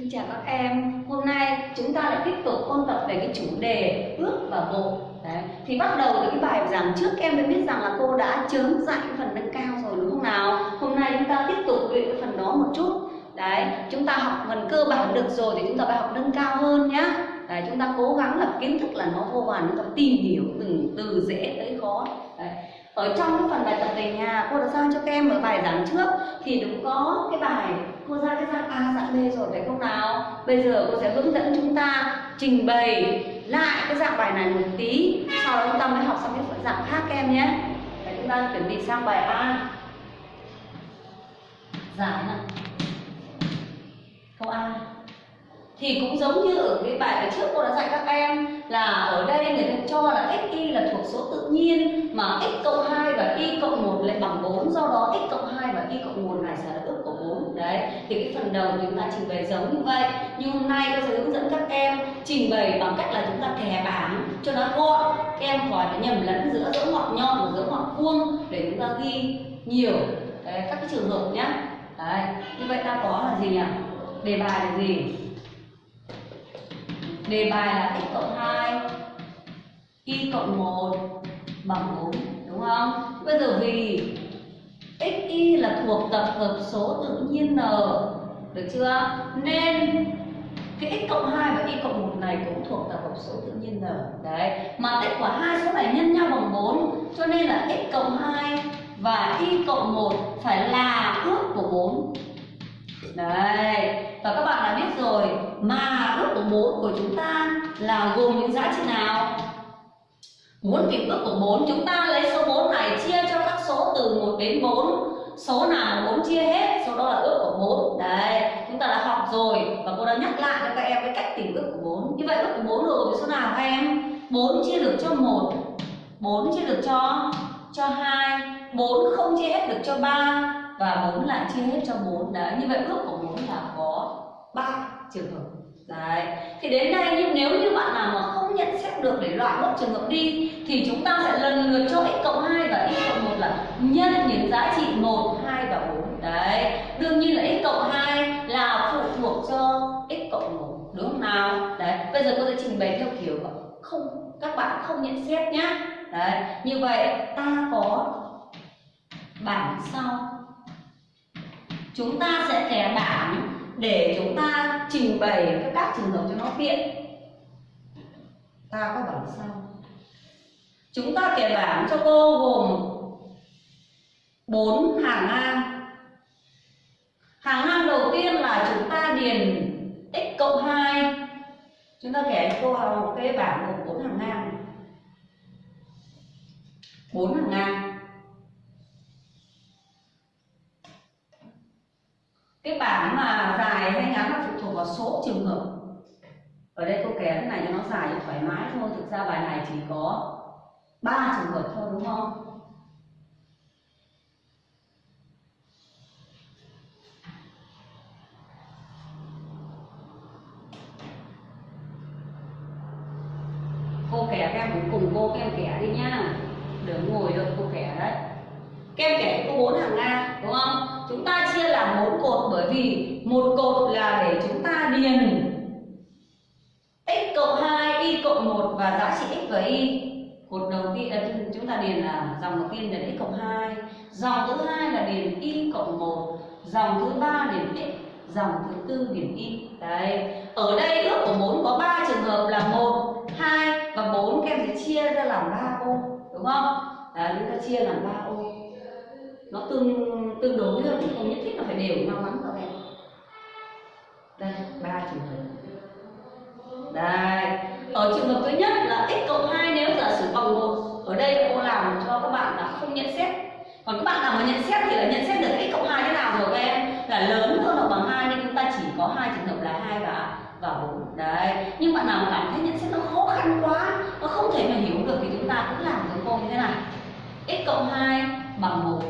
Xin chào các em, hôm nay chúng ta lại tiếp tục ôn tập về cái chủ đề ước và bộ. Đấy. Thì bắt đầu từ cái bài giảng trước em đã biết rằng là cô đã chớm dạy phần nâng cao rồi đúng không nào? Hôm nay chúng ta tiếp tục luyện cái phần đó một chút. Đấy, chúng ta học phần cơ bản được rồi thì chúng ta phải học nâng cao hơn nhá. Đấy, chúng ta cố gắng là kiến thức là nó vô vàn chúng ta tìm hiểu từng từ dễ tới khó. Đấy. Ở trong cái phần bài tập về nhà cô đã giao cho các em ở bài giảng trước. Thì đúng có cái bài cô ra cái dạng A dạng B rồi phải không nào? Bây giờ cô sẽ hướng dẫn chúng ta trình bày lại cái dạng bài này một tí. Sau đó chúng ta mới học sang cái phần dạng khác các em nhé. Đấy, chúng ta chuẩn bị sang bài A. Dạ, Giải này câu A. Thì cũng giống như ở cái bài trước cô đã dạy các em là ở đây người ta cho là x y là thuộc số tự nhiên mà x cộng 2 và y cộng 1 lại bằng 4 do đó x cộng 2 và y cộng 1 này sẽ là ước đấy thì cái phần đầu chúng ta trình bày giống như vậy. Nhưng hôm nay tôi sẽ hướng dẫn các em trình bày bằng cách là chúng ta kẻ bảng cho nó gọn. Các em khỏi phải nhầm lẫn giữa dấu ngoặc nhọn và dấu ngoặc vuông để chúng ta ghi nhiều đấy, các cái trường hợp nhé đấy như vậy ta có là gì nhỉ? Đề bài là gì? Đề bài là x cộng hai y cộng một bằng bốn đúng không? Bây giờ vì xy là thuộc tập hợp số tự nhiên n được chưa? Nên cái x cộng 2 và y cộng 1 này cũng thuộc tập hợp số tự nhiên n. Đấy, mà tích của hai số này nhân nhau bằng 4 cho nên là x cộng 2 và y cộng 1 phải là ước của 4. Đấy, và các bạn đã biết rồi mà ước của 4 của chúng ta là gồm những giá trị nào? Muốn tìm ước của 4 chúng ta lấy số 4 này chia cho các số từ 1 đến 4 Số nào mà 4 chia hết, số đó là ước của 4 Đấy, chúng ta đã học rồi và cô đã nhắc lại cho các em cái cách tìm ước của 4 Như vậy ước của 4 gồm số nào các em? 4 chia được cho 1 4 chia được cho cho 2 4 không chia hết được cho 3 và 4 lại chia hết cho 4 Đấy, như vậy ước của 4 là có 3 trường hợp Đấy. Thì đến đây nhưng nếu như bạn nào mà không nhận xét được để loại bớt trường hợp đi thì chúng ta sẽ lần lượt cho x cộng 2 và y cộng 1 là nhân những giá trị 1, 2 và 4. Đấy. Đương nhiên là x cộng 2 là phụ thuộc cho x cộng 1, đúng không nào? Đấy. Bây giờ cô sẽ trình bày theo kiểu không các bạn không nhận xét nhá. Đấy. Như vậy ta có bảng sau. Chúng ta sẽ kẻ bảng để chúng ta trình bày các trường hợp cho nó tiện ta có bảng sau chúng ta kẻ bảng cho cô gồm bốn hàng ngang. Hàng ngang đầu tiên là chúng ta điền x cộng 2 chúng ta kẻ cho cô một cái bảng gồm bốn hàng ngang. Bốn hàng ngang. Cái bảng mà dài hay ngắn là phụ thuộc vào số trường hợp ở đây cô kẻ thế này cho nó dài cho thoải mái thôi. Thực ra bài này chỉ có ba trường hợp thôi, đúng không? Cô kẻ các em cũng cùng cô, các em kẻ đi nhá đừng ngồi được cô kẻ đấy. Các em kẻ có bốn hàng ngang, đúng không? Chúng ta chia làm bốn cột bởi vì một cột là để chúng ta điền và giá trị x và y cột đầu tiên à, chúng ta điền là dòng đầu tiên là x cộng 2 dòng thứ hai là điền y cộng 1 dòng thứ ba điền x. Dòng thứ tư điền y. Đấy. Ở đây ước của 4 có 3 trường hợp là 1 2 và 4 các em sẽ chia ra làm 3 ô, đúng không? Đấy, chúng ta chia làm 3 ô. Nó tương tương đối thôi không nhất thiết là phải đều nhau lắm các em. Đây, ba trường hợp. Đây ở thứ nhất là x cộng 2 nếu giả sử bằng 1 ở đây cô làm cho các bạn là không nhận xét. Còn các bạn nào mà nhận xét thì là nhận xét được x cộng 2 thế nào rồi các em? Là lớn hơn hoặc bằng 2 nên chúng ta chỉ có hai trường hợp là 2 và và 4 đấy. Nhưng bạn nào mà cảm thấy nhận xét nó khó khăn quá nó không thể mà hiểu được thì chúng ta cũng làm giống cô như thế này. x cộng 2 bằng 1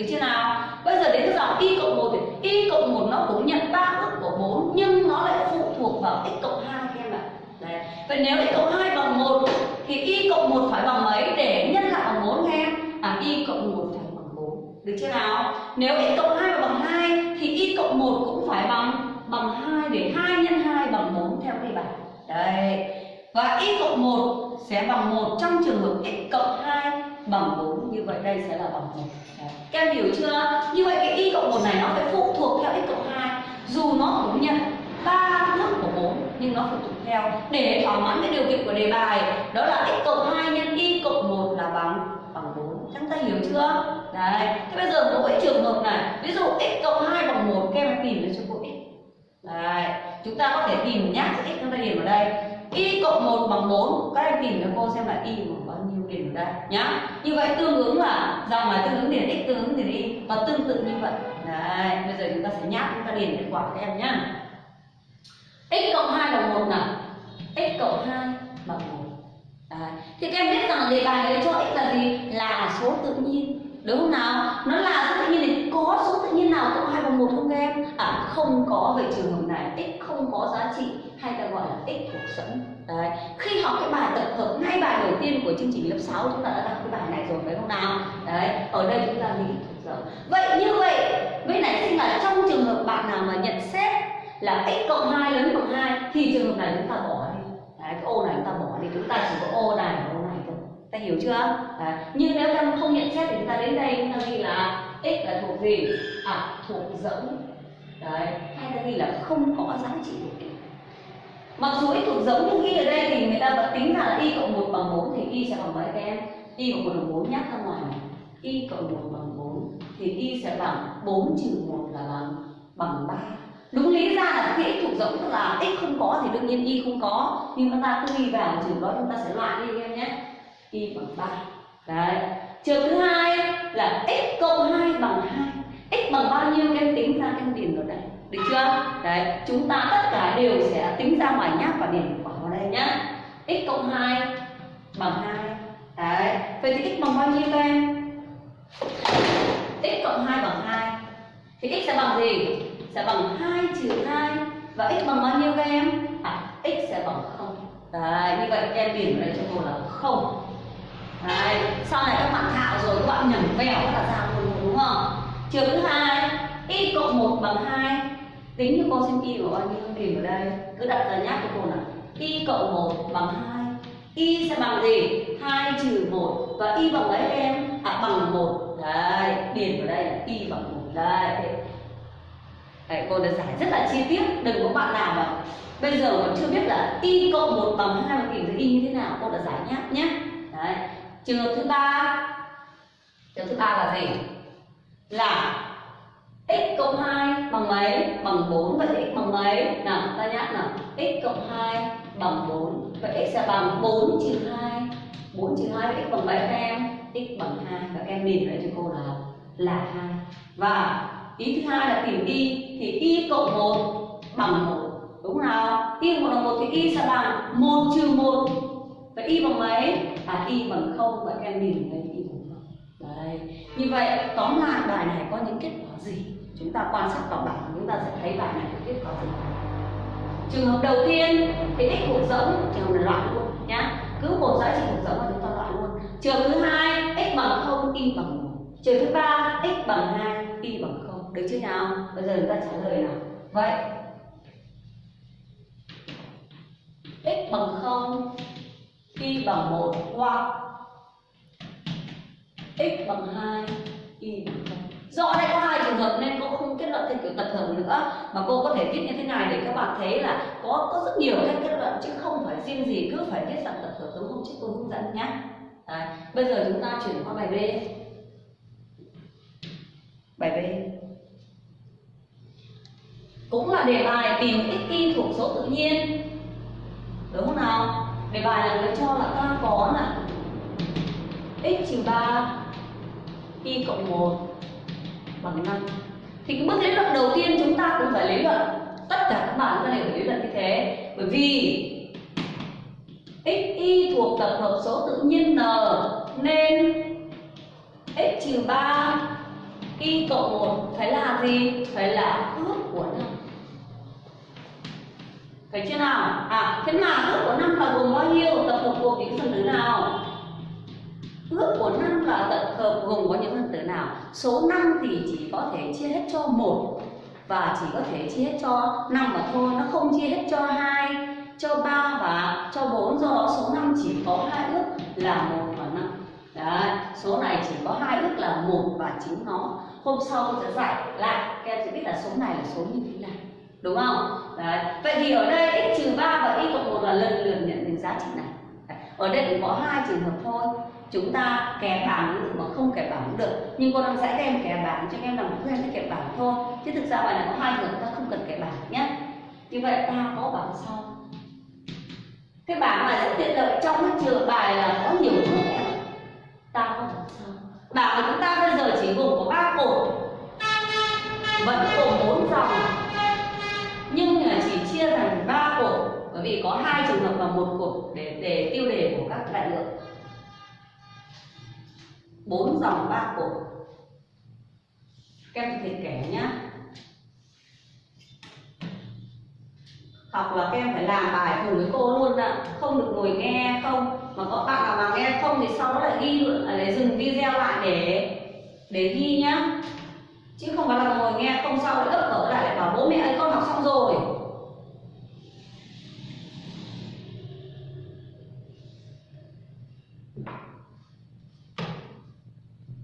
Được chưa nào? Bây giờ đến cái dòng y cộng 1 thì y cộng 1 nó cũng nhận ba ước của 4 nhưng nó lại phụ thuộc vào x cộng 2 các em ạ. Đấy. Vậy nếu x cộng 2 bằng 1 thì y cộng 1 phải bằng mấy để nhân lại bằng bốn khen? À y cộng 1 phải bằng 4 được chưa nào nếu x cộng 2 bằng 2 thì y cộng 1 cũng phải bằng bằng 2 để 2 nhân 2 bằng 4 theo đề bài đấy và y cộng 1 sẽ bằng 1 trong trường hợp x cộng 2 bằng 4 như vậy đây sẽ là bằng 1 các em hiểu chưa? Như vậy cái y cộng 1 này nó phải phụ thuộc theo x cộng 2 dù nó cũng nhận ba thức của 4 nhưng nó phụ thuộc theo. Để thỏa mãn cái điều kiện của đề bài, đó là x cộng 2 nhân y cộng 1 là bằng bằng 4 chúng ta hiểu chưa? Đấy. Thế bây giờ mỗi trường hợp này. Ví dụ x cộng 2 bằng 1 các em tìm được cho cô x. Đấy. Chúng ta có thể tìm nhá. X chúng ta điền vào đây. Y cộng 1 bằng 4 các em tìm cho cô xem là y bằng điền ở đây, nhá như vậy tương ứng là dòng là tương ứng điền x, tương ứng điền y, và tương tự như vậy đấy, bây giờ chúng ta sẽ nhắc, chúng ta điền kết quả các em nhá x cộng 2 bằng 1 nào x cộng 2 bằng 1 Đấy. Thì các em biết rằng đề bài đấy cho x là gì? Là số tự nhiên Đúng không nào? Nó là số tự nhiên thì có số tự nhiên nào cộng 2 bằng 1 không các em? À không có vậy trường hợp này x không có giá trị hay ta gọi là x thuộc dẫn Đấy. Khi học cái bài tập hợp ngay bài đầu tiên của chương trình lớp 6 chúng ta đã đọc cái bài này rồi phải không nào? Đấy, ở đây chúng ta nghĩ thuộc dẫn Vậy như vậy, với nãy sinh là trong trường hợp bạn nào mà nhận xét là x cộng 2 lớn bằng 2 thì trường hợp này chúng ta bỏ đi. Đấy, cái ô này chúng ta bỏ đi. Chúng ta chỉ có ô này và ô này thôi. Ta hiểu chưa? Đấy. nhưng nếu ta không nhận xét thì chúng ta đến đây chúng ta ghi là x là thuộc gì? À thuộc dẫn đấy. Hay ta ghi là không có giá trị của x mặc dù x thuộc giống nhưng y ở đây thì người ta vẫn tính ra là y cộng 1 bằng 4 thì y sẽ bằng mấy các em? Y cộng 1 bằng 4 nhắc ra ngoài này. Y cộng 1 bằng 4 thì y sẽ bằng 4 trừ 1 là bằng bằng 3 đúng lý ra là khi x thuộc giống tức là x không có thì đương nhiên y không có. Nhưng chúng ta cứ ghi vào trường đó, chúng ta sẽ loại đi em nhé. Y bằng 3 đấy. Trường thứ hai là x cộng 2 bằng 2 x bằng bao nhiêu? Em tính ra em điền vào đây được chưa? Đấy chúng ta tất cả đều sẽ tính ra ngoài nháp và điền quả vào đây nhá. X cộng 2 bằng 2 đấy vậy thì x bằng bao nhiêu các em? X cộng 2 bằng 2 thì x sẽ bằng gì? Sẽ bằng 2 trừ 2 và x bằng bao nhiêu các em? À, x sẽ bằng 0 Đấy, như vậy em điền vào đây cho cô là 0 Đấy, sau này các bạn thạo rồi các bạn nhầm vẹo các bạn ra luôn đúng không? Trường thứ hai y cộng 1 bằng 2 Tính cho cô xem y của bao nhiêu điền ở đây. Cứ đặt ra nháp cho cô nào. Y cộng 1 bằng 2 y sẽ bằng gì? 2 trừ 1 và y bằng mấy em? À bằng 1 Đấy, điền vào đây là y bằng 1 Đây, Đấy, cô đã giải rất là chi tiết. Đừng có bạn nào mà bây giờ còn chưa biết là y cộng 1 bằng hai và tìm thấy y như thế nào. Cô đã giải nháp nhé đấy. Trường hợp thứ ba. Trường hợp thứ ba là gì? Là x cộng 2 bằng mấy? Bằng 4 vậy x bằng mấy? Nào ta nhắc nào. X cộng 2 bằng 4 vậy x sẽ bằng 4 trừ 2 4 trừ 2 x bằng mấy các em. X bằng 2 các em nhìn lại cho cô là là 2 và ý thứ hai là tìm y thì y cộng 1 bằng 1 đúng không nào? Y một bằng 1 thì y sẽ bằng 1 trừ 1 vậy y bằng mấy? À y bằng 0 vậy các em nhìn thấy y bằng 0 đấy. Như vậy tóm lại bài này có những kết quả gì? Chúng ta quan sát vào bảng chúng ta sẽ thấy bài này có kết quả gì. Trường hợp đầu tiên thì x thuộc rỗng, trường hợp này loại luôn nhá. Cứ một giá trị thuộc rỗng là chúng ta loại luôn. Trường thứ hai x bằng 0 y bằng 1 trường thứ ba x bằng 2 y bằng 0 được chưa nào? Bây giờ chúng ta trả lời nào. Vậy. X bằng 0 y bằng 1 hoặc x bằng 2 y bằng 0 do đây có hai trường hợp nên cô không kết luận theo kiểu tập hợp nữa. Mà cô có thể viết như thế này để các bạn thấy là có có rất nhiều cách kết luận chứ không phải riêng gì cứ phải viết dạng tập hợp giống hôm trước cô hướng dẫn nhé Đấy. bây giờ chúng ta chuyển qua bài B. Bài B. Cũng là đề bài tìm x y thuộc số tự nhiên. Đúng không nào? Đề bài là nó cho là ta có là x trừ 3 y cộng 1 bằng 5 thì cái bước lý luận đầu tiên chúng ta cũng phải lý luận tất cả các bạn ta đều phải lý luận như thế bởi vì x y thuộc tập hợp số tự nhiên n nên x trừ 3 y cộng 1 phải là gì? Phải là ước của 5 Phải chưa nào? À, thế mà ước của 5 là gồm bao nhiêu? Tập hợp gồm những phần tử nào? Ước của năm là tập hợp gồm có những phần tử nào? Số 5 thì chỉ có thể chia hết cho một và chỉ có thể chia hết cho 5 mà thôi. Nó không chia hết cho hai cho 3 và cho 4 do đó số 5 chỉ có hai ước là một và 5 Đấy, số này chỉ có hai ước là một và chính nó. Hôm sau tôi sẽ giải lại. Các em sẽ biết là số này là số như thế nào. Đúng không? Đấy. vậy thì ở đây x trừ 3 và y cộng 1 là lần lượt nhận được giá trị này. Ở đây cũng có hai trường hợp thôi chúng ta kẻ bảng cũng được mà không kẻ bảng cũng được. Nhưng cô đang sẽ đem em kẻ bảng cho em làm quen với kẻ bảng thôi. Chứ thực ra bài này có hai trường ta không cần kẻ bảng nhé. Như vậy ta có bảng sau. Cái bảng này rất tiện lợi, trong cái trường bài là có nhiều bước em ta có bảng sau. Bảng của chúng ta bây giờ chỉ gồm có ba cột. Vẫn gồm bốn dòng. Nhưng là chỉ chia thành ba cột, bởi vì có hai trường hợp và một cột để để tiêu đề của các đại lượng bốn dòng ba cột. Các em có thể kẻ nhá. Học là các em phải làm bài cùng với cô luôn ạ. Không được ngồi nghe, không. Mà có bạn nào mà nghe không thì sau đó lại ghi à, lại dừng video lại để để ghi nhá. Chứ không phải là ngồi nghe, không sau lại ấp ở lại lại bảo bố mẹ ơi, con học xong rồi.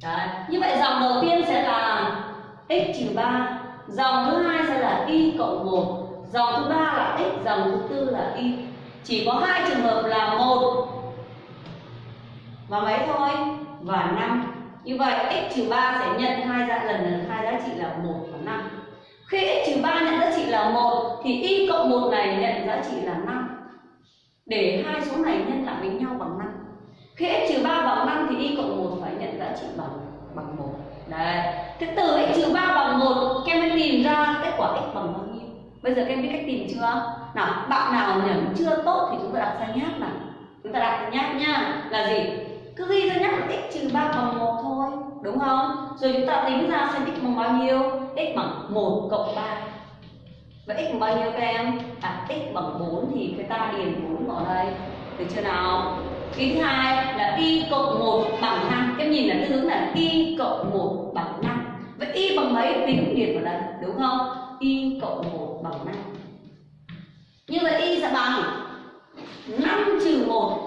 Đấy. Như vậy dòng đầu tiên sẽ là x trừ 3 Dòng thứ hai sẽ là y cộng 1 Dòng thứ ba là x, dòng thứ tư là y. Chỉ có hai trường hợp là một và mấy thôi? Và 5 Như vậy x trừ 3 sẽ nhận hai ra lần lần hai giá trị là 1 và 5 Khi x trừ 3 nhận giá trị là 1 thì y cộng 1 này nhận giá trị là 5 Để hai số này nhân lại với nhau bằng 5 khi x trừ 3 bằng 5 thì y cộng 1 phải nhận giá trị bằng bằng 1 Đấy. Thế từ x trừ 3 bằng 1 Các em mới tìm ra kết quả x bằng bao nhiêu? Bây giờ các em biết cách tìm chưa? Nào, bạn nào nhẩm chưa tốt thì chúng ta đặt ra nháp nào? Chúng ta đặt ra nháp nhá Là gì? Cứ ghi ra nháp là x trừ 3 bằng 1 thôi, Đúng không? Rồi chúng ta tính ra xem x bằng bao nhiêu? X bằng 1 cộng 3 Vậy x bằng bao nhiêu các em? À x bằng 4 thì người ta điền 4 vào đây. Được chưa nào? Ý thứ hai là y cộng 1 bằng 5 Em nhìn là tương ứng là y cộng 1 bằng 5 Vậy y bằng mấy? Tính cũng điền vào đây Đúng không? y cộng 1 bằng 5 Như vậy y sẽ bằng 5 trừ 1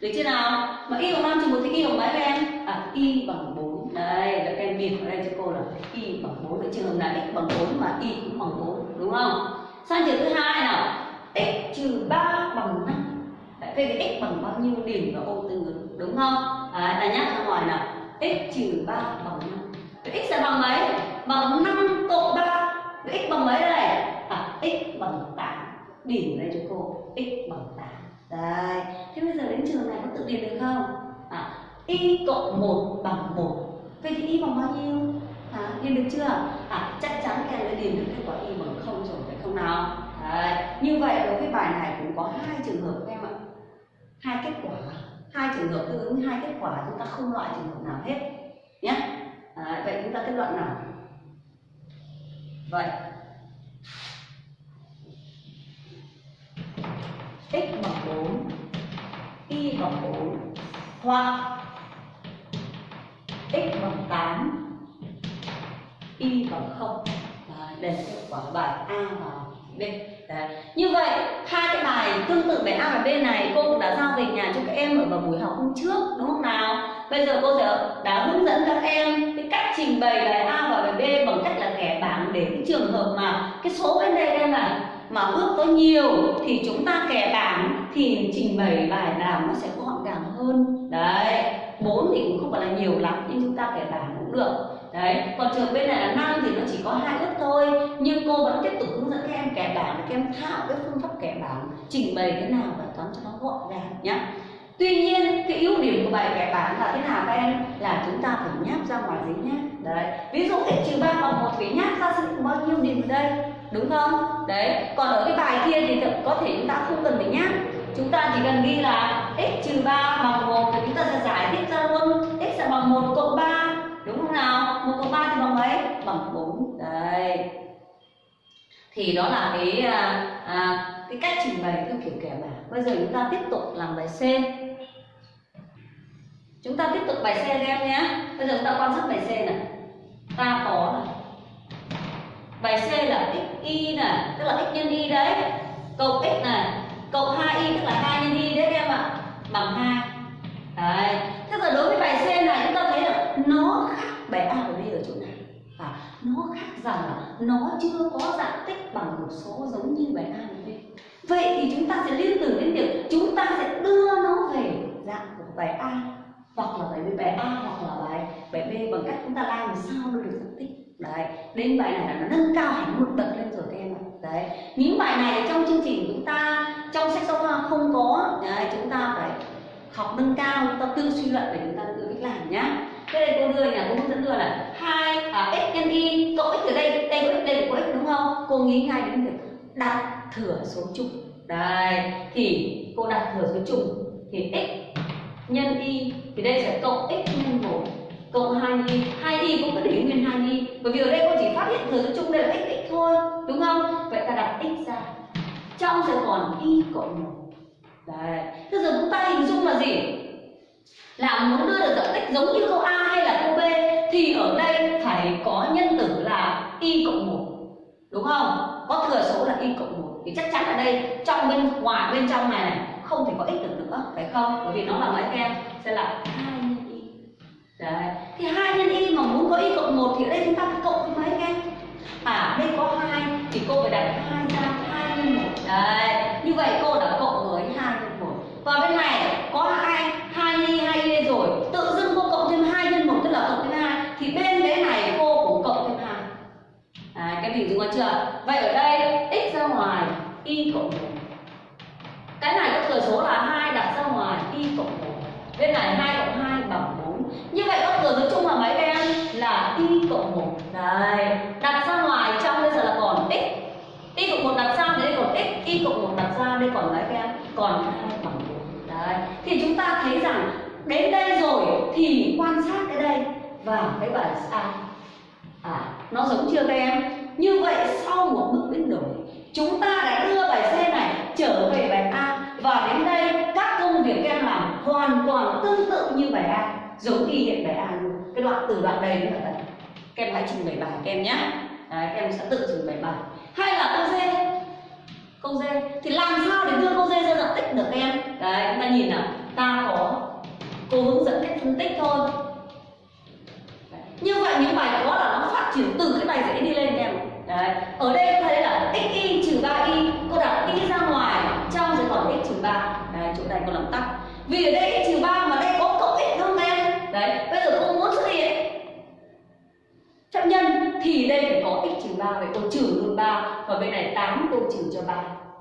Được chưa nào? Mà y bằng 5 trừ 1 thì y bằng mấy em? À y bằng 4 Đây, là các em điền vào đây cho cô là y bằng 4 Vậy trường hợp là x bằng 4 mà y cũng bằng 4 Đúng không? Sang trường thứ hai nào? X trừ 3 bằng 5 Vậy thì x bằng bao nhiêu điểm vào ô tương ứng đúng không? À, ta nhắc ra ngoài nào x trừ 3 bằng 5 Vậy x sẽ bằng mấy? Bằng 5 cộng 3 Vậy x bằng mấy đây? À x bằng 8 điểm đây cho cô x bằng 8 Đây Thế bây giờ đến trường này có tự điền được không? À, y cộng 1 bằng 1 Vậy thì y bằng bao nhiêu? À, điền được chưa? À, chắc chắn các em đã điền được kết quả y bằng 0 rồi phải không nào? Đấy. Như vậy đối với bài này cũng có hai trường hợp các em ạ hai kết quả. Hai trường hợp tương ứng hai kết quả chúng ta không loại trường hợp nào hết. Nhé à, vậy chúng ta kết luận nào? Vậy. X bằng 4 y bằng 4 hoặc x bằng 8 y bằng 0 đây là kết quả bài A và B. Đấy. Như vậy hai cái bài tương tự bài A và B này cô cũng đã giao về nhà cho các em ở vào buổi học hôm trước đúng không nào? Bây giờ cô sẽ đã hướng dẫn các em cái cách trình bày bài A và bài B bằng cách là kẻ bảng để cái trường hợp mà cái số bên đây em này mà ước có nhiều thì chúng ta kẻ bảng thì trình bày bài làm nó sẽ gọn gàng hơn. Đấy, bốn thì cũng không phải là nhiều lắm nhưng chúng ta kẻ bảng cũng được đấy, còn trường bên này là năm thì nó chỉ có hai ước thôi, nhưng cô vẫn tiếp tục hướng dẫn các em kẻ bảng để các em thạo cái phương pháp kẻ bảng, trình bày thế nào bài toán cho nó gọn gàng nhé tuy nhiên, cái ưu điểm của bài kẻ bảng là thế nào các em? Là chúng ta phải nháp ra ngoài giấy nháp đấy, ví dụ x trừ ba bằng một phải nháp ra xem bao nhiêu điểm ở đây? Đúng không? Đấy, còn ở cái bài kia thì có thể chúng ta không cần phải nháp. Chúng ta chỉ cần ghi là x trừ ba bằng một thì chúng ta sẽ giải thích ra luôn. X sẽ bằng một cộng ba nào? Một cộng ba thì bằng mấy? Bằng 4 đây. Thì đó là cái à, à, cái cách trình bày theo kiểu kẻ bảng bây giờ chúng ta tiếp tục làm bài C. Chúng ta tiếp tục bài C các em nhé. Bây giờ chúng ta quan sát bài C này. Ta có này. Bài C là x y này. Tức là x nhân y đấy. Cộng x này. Cộng 2 nhân y đấy các em ạ bằng 2 đấy thế giờ đối với bài C này chúng ta thấy là nó khác bài A và B ở chỗ nào à, nó khác rằng là nó chưa có dạng tích bằng một số giống như bài A và B vậy thì chúng ta sẽ liên tưởng đến việc chúng ta sẽ đưa nó về dạng của bài A, hoặc là bài B, bài A, hoặc là bài bài B bằng cách chúng ta làm sao nó được dạng tích. Đấy, đến bài này là nó nâng cao hẳn một bậc lên rồi các em ạ. Đấy, những bài này trong chương trình chúng ta, trong sách giáo khoa không có. Đấy, chúng ta phải học nâng cao chúng ta tự suy luận để chúng ta tự cách làm nhá. Thế đây cô đưa nhà cô hướng dẫn đưa là hai à, x nhân y cộng x ở đây đây có x đây có x đúng không cô nghĩ ngay đến việc đặt thừa số chung. Đây, thì cô đặt thừa số chung thì x nhân y, thì đây sẽ cộng x nhân một, cộng 2 y. 2 y cũng có để nguyên 2 y, bởi vì ở đây cô chỉ phát hiện thừa số chung đây là x x thôi, đúng không? Vậy ta đặt x ra. Trong sẽ còn y cộng một. Đấy bây giờ chúng ta hình dung là gì? Là muốn đưa được dạng tích giống như câu a hay là câu b, thì ở đây phải có nhân tử là y cộng một đúng không? Có thừa số là y cộng một. Thì chắc chắn ở đây, trong bên ngoài, bên trong này này, không thể có x được nữa, phải không? Bởi vì nó là mấy em? Sẽ là hai nhân y. Đấy. Thì hai nhân y mà muốn có y cộng một thì ở đây chúng ta phải cộng với mấy em? À đây có hai, thì cô phải đặt hai ra, hai nhân một. Đấy. Như vậy cô đã cộng với hai nhân một. Và bên này có hai hai y hai y rồi tự dưng cô cộng thêm hai nhân một tức là cộng thêm hai thì bên cái này cô cũng cộng thêm hai à, cái hình dung có chưa vậy ở đây, x ra ngoài, y cộng một. Cái này có thừa số là hai đặt ra ngoài, y cộng một. Bên này hai cộng hai bằng 4 như vậy có thừa số chung là mấy em là y cộng một. Đây đặt ra ngoài trong bây giờ là còn x. Y cộng một đặt ra đây còn x. Y cộng một đặt ra đây còn mấy em còn hai bằng 4 đấy, thì chúng ta thấy rằng đến đây rồi thì quan sát cái đây và cái bài a. À nó giống chưa các em? Như vậy sau một bước biến đổi chúng ta đã đưa bài C này trở về bài A. Và đến đây các công việc các em làm hoàn toàn tương tự như bài A giống y hiện bài A luôn. Cái đoạn từ đoạn đây đến đoạn đây các em hãy trình bày bài các em nhé. Đấy, các em sẽ tự trình bày bài. Hay là câu D? Câu D. Thì làm sao để đưa câu D ra dạng tích được các em? Đấy chúng ta nhìn nào. Ta có cô hướng dẫn cách phân tích thôi. Như vậy những bài đó là nó phát triển từ cái bài dễ đi lên em đấy ở đây chúng thấy là x y trừ 3 y cô đặt y ra ngoài trong sẽ còn x trừ 3 đấy chỗ này cô làm tắt vì ở đây x trừ 3 mà đây có cộng x không em đấy, bây giờ cô muốn xuất hiện. Chấp nhân, thì đây phải có x trừ 3 vậy cô trừ luôn 3 và bên này 8 cô trừ cho 3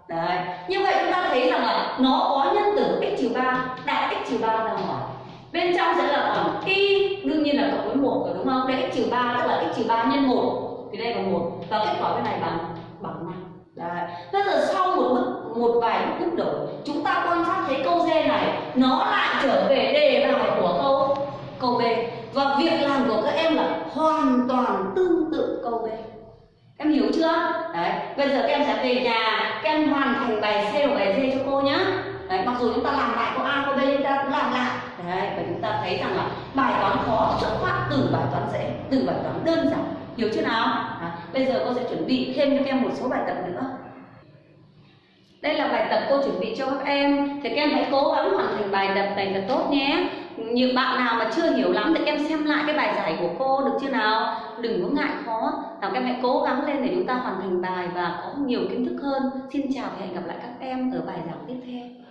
đấy, như vậy chúng ta thấy rằng là nó có nhân tử x trừ 3 đặt x trừ 3 ra ngoài. Bên trong sẽ là khoảng y đương nhiên là cộng với một rồi, đúng không? Đây x trừ 3 tức là x trừ 3 nhân 1 thì đây là một. Và kết quả bên này bằng bằng năm. Đấy. Bây giờ sau một vài lúc bước đổi chúng ta quan sát thấy câu D này nó lại trở về đề bài của câu câu B. Và việc làm của các em là hoàn toàn tương tự câu B. Em hiểu chưa? Đấy bây giờ các em sẽ về nhà các em hoàn thành bài C và bài D cho cô nhé đấy mặc dù chúng ta làm lại câu A câu B chúng ta cũng làm lại. Đấy và chúng ta thấy rằng là bài toán khó xuất phát từ bài toán dễ từ bài toán đơn giản. Hiểu chưa nào? À, bây giờ cô sẽ chuẩn bị thêm cho các em một số bài tập nữa đây là bài tập cô chuẩn bị cho các em. Thì các em hãy cố gắng hoàn thành bài tập này thật tốt nhé. Những bạn nào mà chưa hiểu lắm thì các em xem lại cái bài giải của cô, được chưa nào? Đừng có ngại khó. Nào, các em hãy cố gắng lên để chúng ta hoàn thành bài và có nhiều kiến thức hơn. Xin chào và hẹn gặp lại các em ở bài giảng tiếp theo.